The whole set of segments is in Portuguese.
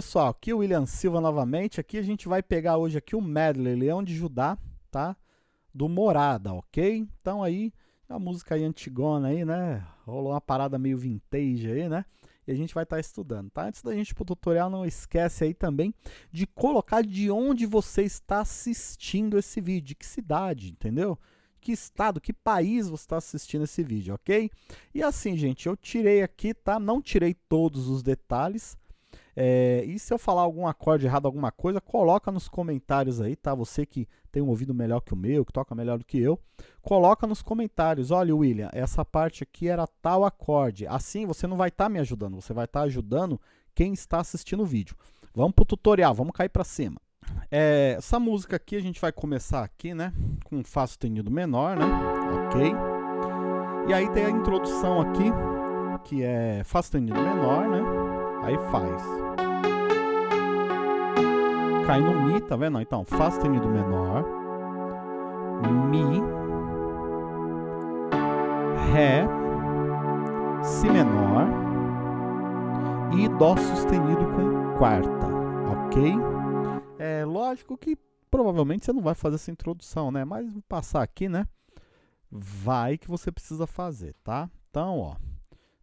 Pessoal, aqui é o William Silva novamente. Aqui a gente vai pegar hoje aqui o medley Leão de Judá, tá? Do Morada, ok? Então aí, a música aí antigona aí, né? Rolou uma parada meio vintage aí, né? E a gente vai estar tá estudando, tá? Antes da gente ir pro tutorial, não esquece aí também de colocar de onde você está assistindo esse vídeo, de que cidade, entendeu? que estado, que país você está assistindo esse vídeo, ok? E assim, gente, eu tirei aqui, tá? Não tirei todos os detalhes, é, e se eu falar algum acorde errado, alguma coisa, coloca nos comentários aí, tá? Você que tem um ouvido melhor que o meu, que toca melhor do que eu, coloca nos comentários. Olha, William, essa parte aqui era tal acorde. Assim, você não vai estar tá me ajudando, você vai estar tá ajudando quem está assistindo o vídeo. Vamos para o tutorial, vamos cair para cima. É, essa música aqui, a gente vai começar aqui, né? Com Fá sustenido menor, né? Ok. E aí tem a introdução aqui, que é Fá sustenido menor, né? Aí faz. Cai no Mi, tá vendo? Então, Fá sustenido menor, Mi, Ré, Si menor e Dó sustenido com quarta, ok? É lógico que provavelmente você não vai fazer essa introdução, né? Mas vou passar aqui, né? Vai que você precisa fazer, tá? Então, ó,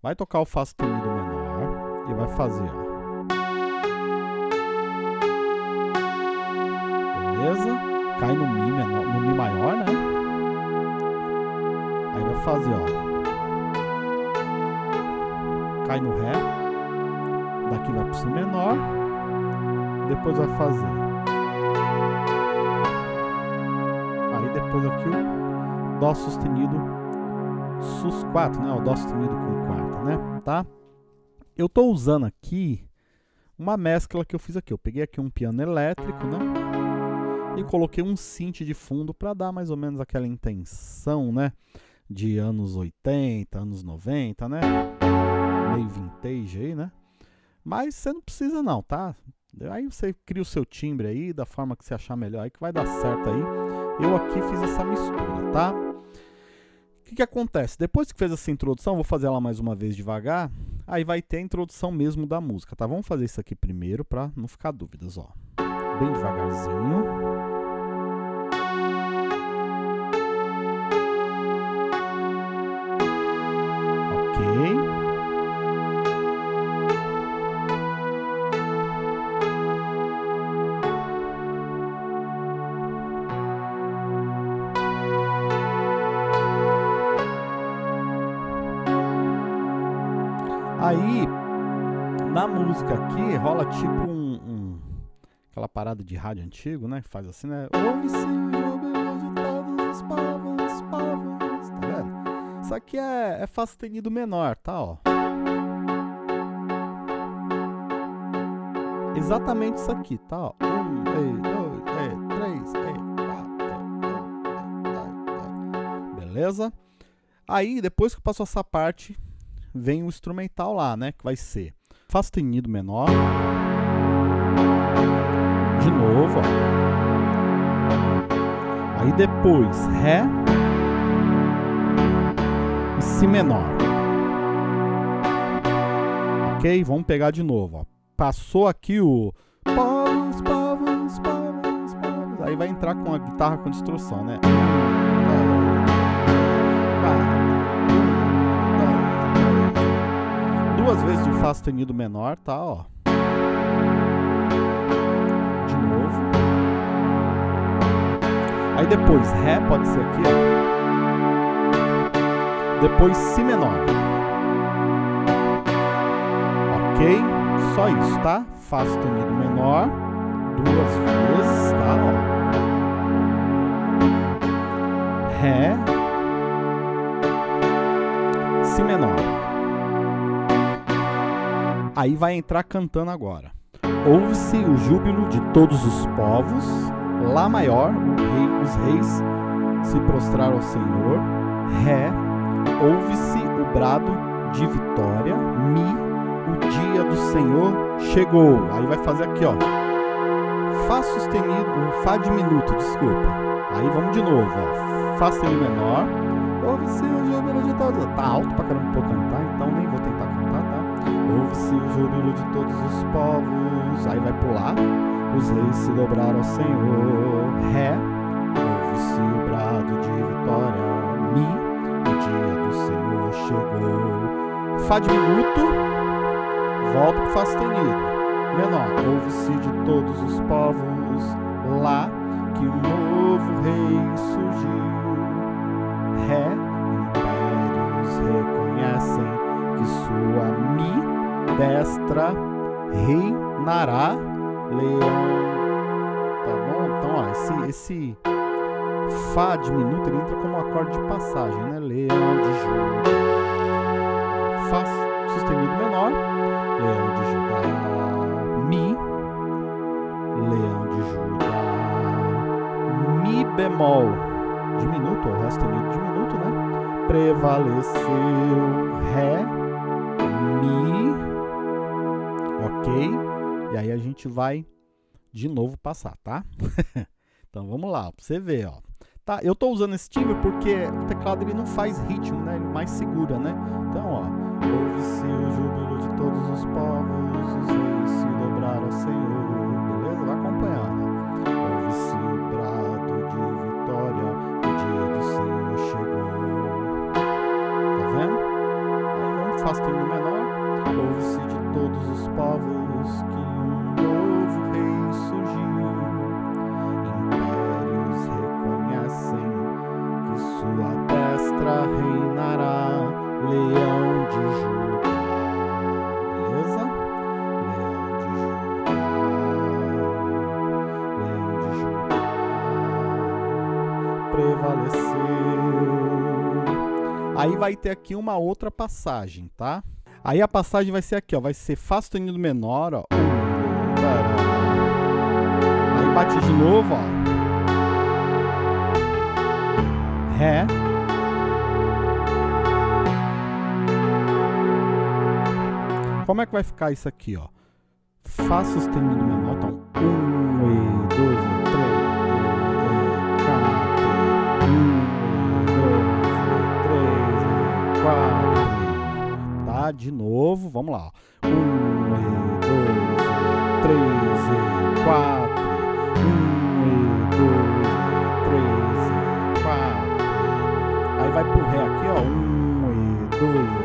vai tocar o Fá sustenido menor vai fazer, ó. Beleza? Cai no Mi, menor, no Mi maior, né? Aí vai fazer, ó. Cai no Ré. Daqui vai pro Si menor. Depois vai fazer. Aí depois aqui o Dó sustenido Sus4, né? O Dó sustenido com quarta, né? Tá? Eu estou usando aqui uma mescla que eu fiz aqui. Eu peguei aqui um piano elétrico, né? E coloquei um synth de fundo para dar mais ou menos aquela intenção, né? De anos 80, anos 90, né? Meio vintage aí, né? Mas você não precisa não, tá? Aí você cria o seu timbre aí, da forma que você achar melhor aí, que vai dar certo aí. Eu aqui fiz essa mistura, tá? O que, que acontece? Depois que fez essa introdução, vou fazer ela mais uma vez devagar, aí vai ter a introdução mesmo da música, tá? Vamos fazer isso aqui primeiro para não ficar dúvidas, ó. Bem devagarzinho. Ok. Música aqui, rola tipo um, um, aquela parada de rádio antigo, né? Que faz assim, né? Ouve-se de todos os povos, tá vendo? Isso aqui é, é Fá sustenido menor, tá, ó. Exatamente isso aqui, tá, ó. Um, dois, dois, três, três, quatro, beleza? Aí, depois que passou essa parte, vem o instrumental lá, né? Que vai ser Fá sustenido menor. De novo, ó. Aí depois Ré e Si menor. Ok? Vamos pegar de novo, ó. Passou aqui o. Aí vai entrar com a guitarra com distorção, né? Duas vezes o Fá sustenido menor, tá, ó. De novo. Aí depois Ré, pode ser aqui, ó. Depois Si menor. Ok? Só isso, tá? Fá sustenido menor. Duas vezes, tá? Ó. Ré. Si menor. Aí vai entrar cantando agora. Ouve-se o júbilo de todos os povos, Lá maior, rei, os reis se prostraram ao Senhor, Ré, ouve-se o brado de vitória, Mi, o dia do Senhor chegou. Aí vai fazer aqui, ó. Fá sustenido, Fá diminuto, desculpa. Aí vamos de novo, ó. Fá sustenido menor, ouve-se o júbilo de todos. Tá alto pra caramba pra cantar, então nem vou tentar? Ouve-se o júbilo de todos os povos. Aí vai pular. Os reis se dobraram ao Senhor. Ré. Ouve-se o brado de vitória. Mi. O dia do Senhor chegou. Fá diminuto. Volta pro Fá sustenido. Menor. Ouve-se de todos os povos. Lá. Que um novo rei surgiu. Ré. Impérios reconhecem que sua mi destra reinará leão. Tá bom? Então, ó, esse, esse Fá diminuto ele entra como acorde de passagem, né? Leão de Judá. Fá sustenido menor. Leão de Judá. Mi. Leão de Judá. Mi bemol. Diminuto, o sustenido diminuto, né? Prevaleceu. Ré. E aí a gente vai de novo passar, tá? então vamos lá, pra você ver, ó. Tá, eu tô usando esse timbre porque o teclado ele não faz ritmo, né? Ele mais segura, né? Então, ó. Ouve-se o júbilo de todos os povos, os reis se dobraram ao Senhor. Beleza? Vai acompanhando. Ouve-se o brado de vitória, o dia do Senhor chegou. Tá vendo? Aí vamos faz tempo menor. Ouve-se de todos os povos que destra reinará, leão de Judá. Beleza? Leão de Judá. Leão de Judá. Prevaleceu. Aí vai ter aqui uma outra passagem, tá? Aí a passagem vai ser aqui, ó. Vai ser Fá sustenido menor, ó. Aí bate de novo, ó. Ré. Como é que vai ficar isso aqui, ó? Fá sustenido menor, então 1 e 2 e 3 e 4 1 e 2 e 3 e 4 Tá, de novo, vamos lá, 1 e 2 e 3 e 4 1 e 2 e 3 e 4 Aí vai pro ré aqui, ó. 1 e 2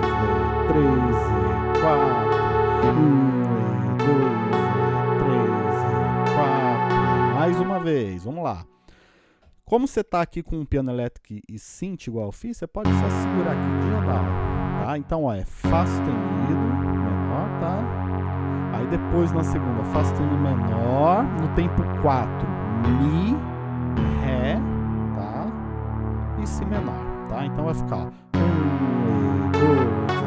vez, vamos lá. Como você tá aqui com um piano elétrico e synth igual eu fiz, você pode só segurar aqui ó, tá? Então, ó, é Fá sustenido, menor, tá? Aí depois na segunda, Fá sustenido menor, no tempo 4, Mi, Ré, tá? E Si menor, tá? Então vai ficar, ó, 1 e 2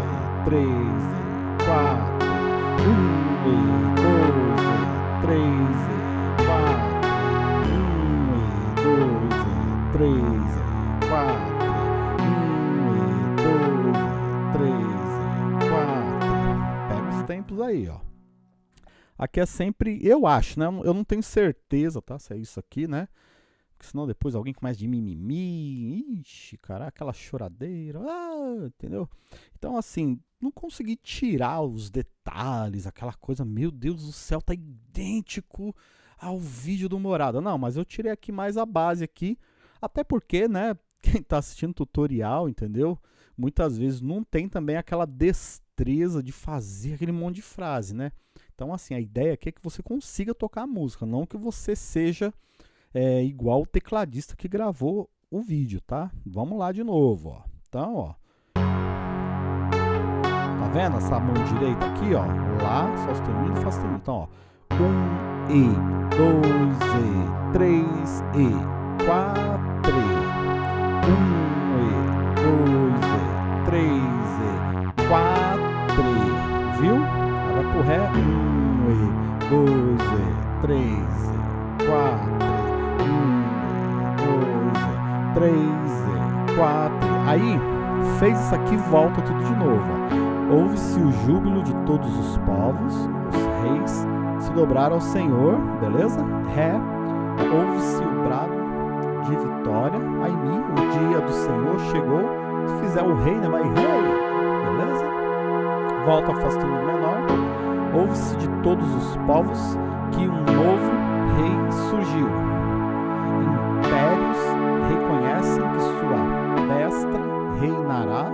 e 3 e 4, 1 e 2 e 3 3 e 4, 1 e 2 e 3 e 4. Pega os tempos aí, ó. Aqui é sempre, eu acho, né? Eu não tenho certeza, tá? Se é isso aqui, né? Porque senão depois alguém começa de mimimi, ixi, cara, aquela choradeira, ah, entendeu? Então, assim, não consegui tirar os detalhes, aquela coisa, meu Deus do céu, tá idêntico ao vídeo do Morada. Não, mas eu tirei aqui mais a base aqui, até porque, né, quem tá assistindo tutorial, entendeu? Muitas vezes não tem também aquela destreza de fazer aquele monte de frase, né? Então, assim, a ideia aqui é que você consiga tocar a música, não que você seja é, igual o tecladista que gravou o vídeo, tá? Vamos lá de novo, ó. Então, ó. Tá vendo essa mão direita aqui, ó? Lá, Sol sustenido, Fá sustenido. Então, ó. Um E, dois E, três E, quatro E. Dois E, três E, quatro E. Viu? Vai pro Ré. Um E, dois E, três E, quatro E. Um E, dois E, três E, quatro E. Aí, fez isso aqui, volta tudo de novo. Ouve-se o júbilo de todos os povos, os reis se dobraram ao Senhor, beleza? Ré, ouve-se o vitória, aí mi, o dia do Senhor chegou, se fizer o rei, né, vai rei, beleza? Volta afastando o menor, ouve-se de todos os povos que um novo rei surgiu. Impérios reconhecem que sua destra reinará,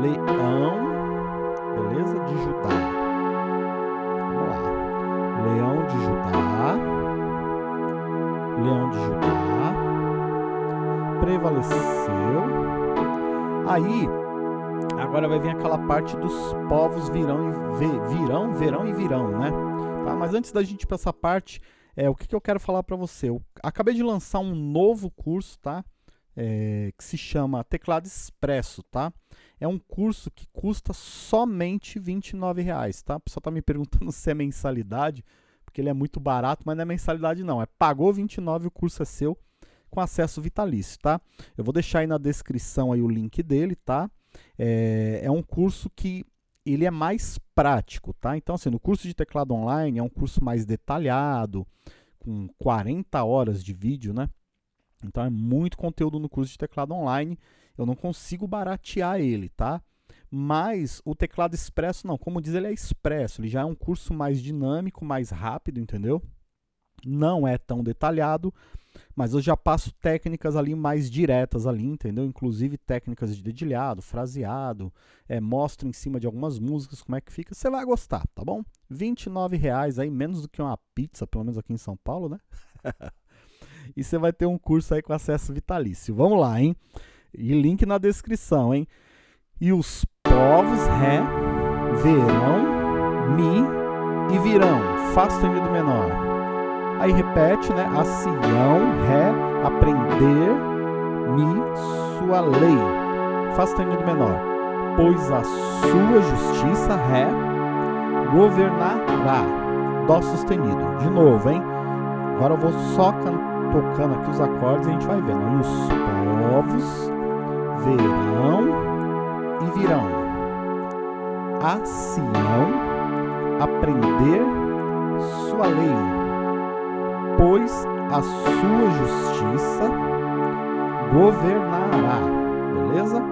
leão, beleza, de Judá. Vamos lá. Leão de Judá, leão de Judá, prevaleceu. Aí, agora vai vir aquela parte dos povos virão e virão, verão e virão, né? Tá? Mas antes da gente ir para essa parte, é, o que, que eu quero falar para você? Eu acabei de lançar um novo curso, tá? É, que se chama Teclado Expresso, tá? É um curso que custa somente R$ reais, tá? O pessoal tá me perguntando se é mensalidade, porque ele é muito barato, mas não é mensalidade não, é pagou 29 o curso é seu com acesso vitalício, tá? Eu vou deixar aí na descrição aí o link dele, tá? É, é um curso que ele é mais prático, tá? Então, assim, no curso de teclado online é um curso mais detalhado, com 40 horas de vídeo, né? Então é muito conteúdo no curso de teclado online. Eu não consigo baratear ele, tá? Mas o teclado expresso não, como diz, ele é expresso, ele já é um curso mais dinâmico, mais rápido, entendeu? Não é tão detalhado, mas eu já passo técnicas ali mais diretas ali, entendeu? Inclusive técnicas de dedilhado, fraseado, é, mostro em cima de algumas músicas como é que fica. Você vai gostar, tá bom? R$ reais aí, menos do que uma pizza, pelo menos aqui em São Paulo, né? e você vai ter um curso aí com acesso vitalício. Vamos lá, hein? E link na descrição, hein? E os povos Ré, verão, Mi e virão, Fá sustenido menor. Aí repete, né? A Sião, Ré, aprender, Mi, sua lei. Fá sustenido menor. Pois a sua justiça, Ré, governará. Dó sustenido. De novo, hein? Agora eu vou só tocando aqui os acordes e a gente vai vendo. Os povos verão e virão. A Sião aprender sua lei pois a sua justiça governará. Beleza?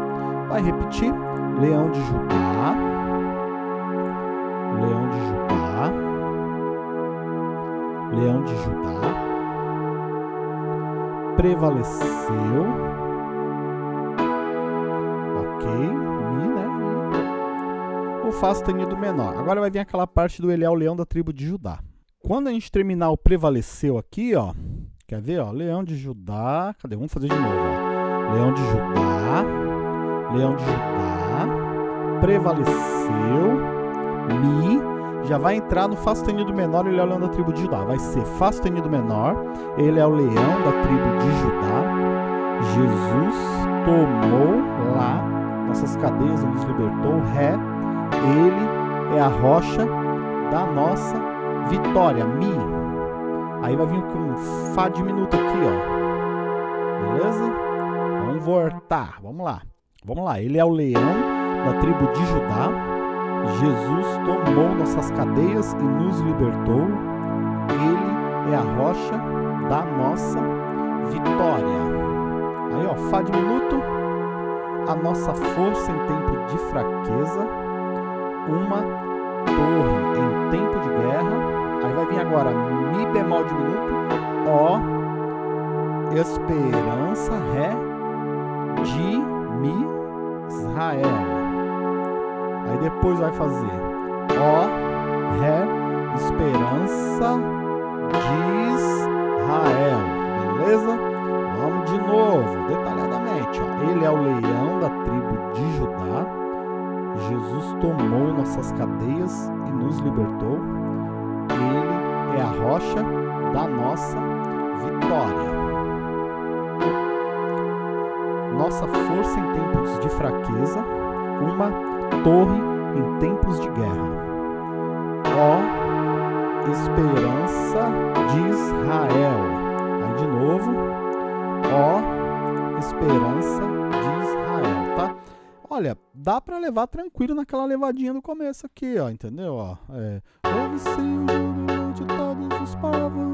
Vai repetir. Leão de Judá. Leão de Judá. Leão de Judá. Prevaleceu. Ok. Mi, né? O Fá sustenido menor. Agora vai vir aquela parte do ele é o leão da tribo de Judá. Quando a gente terminar o prevaleceu aqui, ó, quer ver, ó, leão de Judá, cadê? Vamos fazer de novo, ó. Leão de Judá, leão de Judá, prevaleceu, mi, já vai entrar no Fá sustenido menor, ele é o leão da tribo de Judá. Vai ser Fá sustenido menor, ele é o leão da tribo de Judá. Jesus tomou lá nossas cadeias e nos libertou. Ré, ele é a rocha da nossa Vitória, Mi. Aí vai vir com Fá diminuto aqui, ó. Beleza? Vamos voltar. Vamos lá. Vamos lá. Ele é o leão da tribo de Judá. Jesus tomou nossas cadeias e nos libertou. Ele é a rocha da nossa vitória. Aí, ó, Fá diminuto. A nossa força em tempo de fraqueza. Uma torre em tempo de guerra Aí vai vir agora Mi bemol diminuto, Ó, esperança, Ré, de Mi, Israel. Aí depois vai fazer Ó, Ré, esperança de Israel. Beleza? Vamos de novo, detalhadamente. Ó. Ele é o leão da tribo de Judá. Jesus tomou nossas cadeias e nos libertou. Ele é a rocha da nossa vitória. Nossa força em tempos de fraqueza, uma torre em tempos de guerra. Ó esperança de Israel. Aí de novo. Ó esperança de Israel? Olha, dá para levar tranquilo naquela levadinha do começo aqui, ó, entendeu? Ó, é, de todos os povos,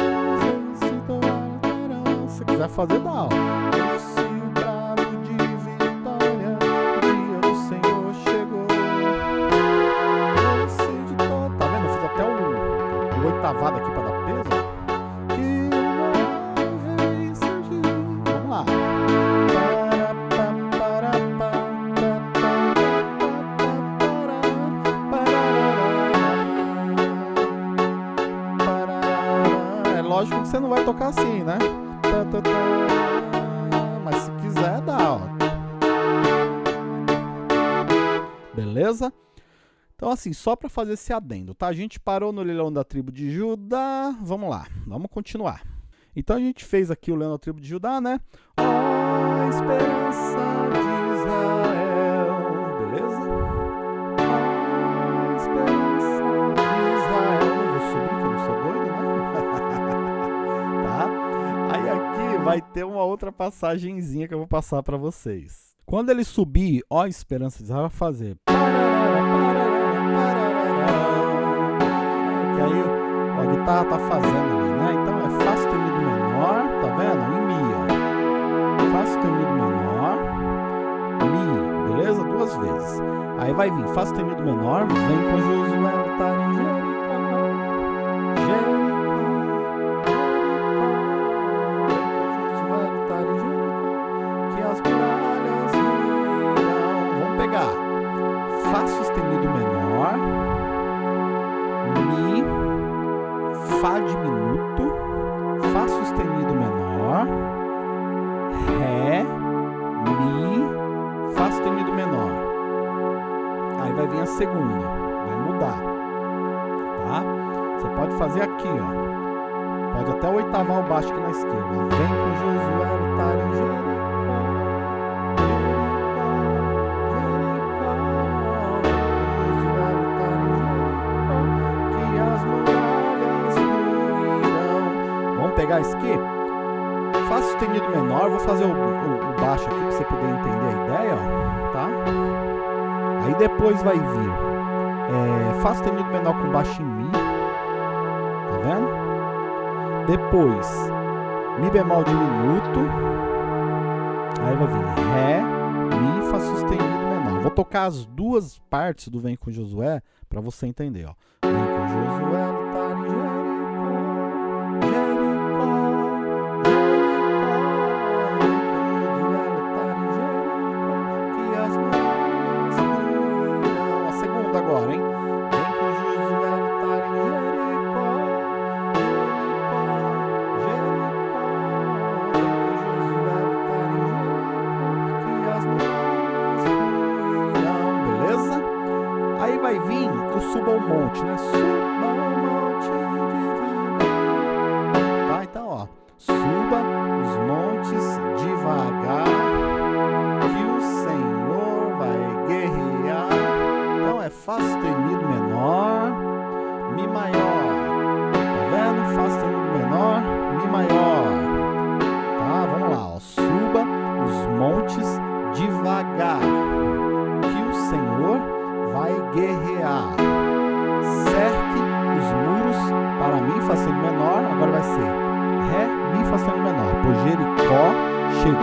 Se quiser fazer, dá, ó. Assim, né? Mas se quiser, dá, ó. Beleza? Então, assim, só para fazer esse adendo, tá? A gente parou no leilão da tribo de Judá. Vamos lá, vamos continuar. Então, a gente fez aqui o leilão da tribo de Judá, né? Ó, oh, esperança de Israel. Beleza? Ó, oh, esperança vai ter uma outra passagenzinha que eu vou passar para vocês. Quando ele subir, ó, esperança de Israel vai fazer. guitarra tá fazendo ali, né? Então é Fá sustenido menor, tá vendo? Em Mi, ó. Fá sustenido menor, Mi, beleza? Duas vezes. Aí vai vir Fá sustenido menor, vem com Josué o baixo aqui na esquerda. Vem com Josué lutar em Jericó. pegar isso aqui, Fá sustenido menor, vou fazer o, o, o baixo aqui para você poder entender a ideia, ó, tá? Aí depois vai vir é, Fá sustenido menor com baixo em Mi, tá vendo? Depois Mi bemol diminuto, aí vai vir Ré, Mi, Fá sustenido menor. Vou tocar as duas partes do Vem com Josué para você entender, ó. Vem com Josué, lutar Jericó. suba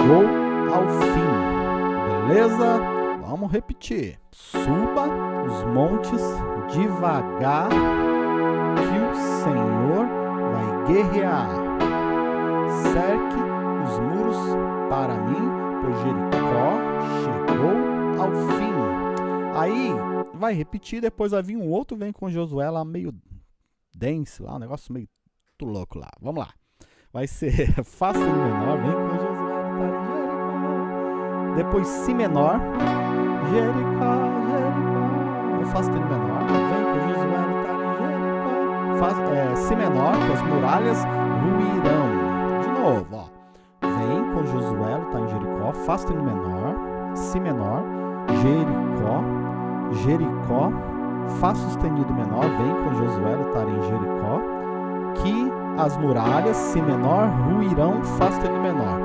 chegou ao fim. Beleza? Vamos repetir. Suba os montes devagar, que o Senhor vai guerrear. Cerque os muros para mim, pois Jericó chegou ao fim. Aí, vai repetir, depois vai vir um outro, vem com Josué lá meio dense, lá, um negócio meio louco lá. Vamos lá. Vai ser Fá sustenido menor, vem com Depois Si menor, Jericó, Jericó. Fá sustenido menor, vem com Josué tá em Jericó. É, si menor, que as muralhas ruirão. De novo, ó. Vem com Josué tá em Jericó, Fá sustenido menor, Si menor, Jericó. Jericó, Fá sustenido menor, vem com Josué lutar em Jericó, que as muralhas, Si menor, ruirão, Fá sustenido menor.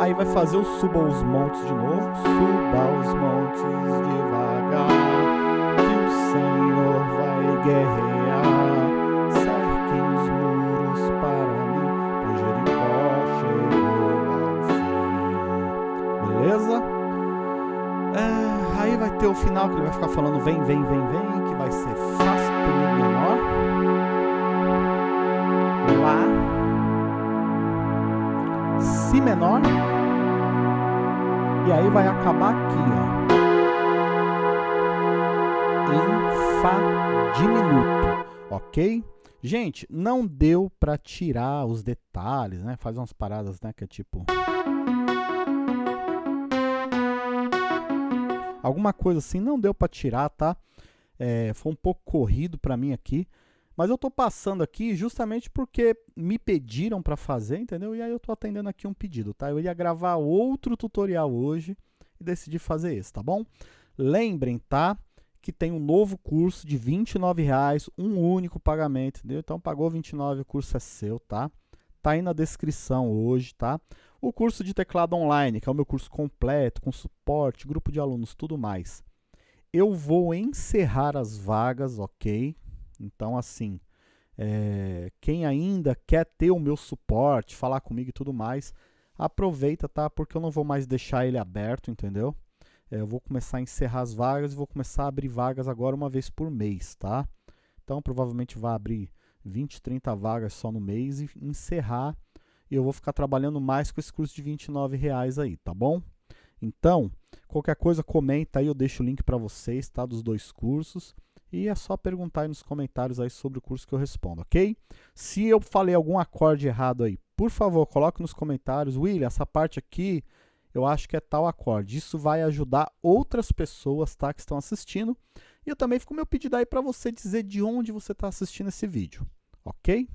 Aí vai fazer o suba os montes de novo. Suba os montes devagar, que o Senhor vai guerrear. Cerquem os muros para mim, pois Jericó chegou ao fim. Beleza? É, aí vai ter o final que ele vai ficar falando vem, vem, vem, vem, que vai ser fácil menor. Lá. Si menor. E aí vai acabar aqui, ó. Em Fá diminuto, ok? Gente, não deu para tirar os detalhes, né? Faz umas paradas, né? Que é tipo... Alguma coisa assim, não deu para tirar, tá? É, foi um pouco corrido para mim aqui. Mas eu estou passando aqui justamente porque me pediram para fazer, entendeu? E aí eu estou atendendo aqui um pedido, tá? Eu ia gravar outro tutorial hoje e decidi fazer esse, tá bom? Lembrem, tá? Que tem um novo curso de R$ reais, um único pagamento, entendeu? Então pagou 29, o curso é seu, tá? Tá aí na descrição hoje, tá? O curso de teclado online, que é o meu curso completo, com suporte, grupo de alunos, tudo mais. Eu vou encerrar as vagas, ok? Então, assim, é, quem ainda quer ter o meu suporte, falar comigo e tudo mais, aproveita, tá? Porque eu não vou mais deixar ele aberto, entendeu? É, eu vou começar a encerrar as vagas e vou começar a abrir vagas agora uma vez por mês, tá? Então, provavelmente vai abrir 20, 30 vagas só no mês e encerrar. E eu vou ficar trabalhando mais com esse curso de 29 reais aí, tá bom? Então, qualquer coisa, comenta aí, eu deixo o link para vocês, tá? Dos dois cursos. E é só perguntar aí nos comentários aí sobre o curso que eu respondo, ok? Se eu falei algum acorde errado aí, por favor, coloque nos comentários. William, essa parte aqui eu acho que é tal acorde. Isso vai ajudar outras pessoas tá, que estão assistindo. E eu também fico meu pedido aí para você dizer de onde você está assistindo esse vídeo, ok?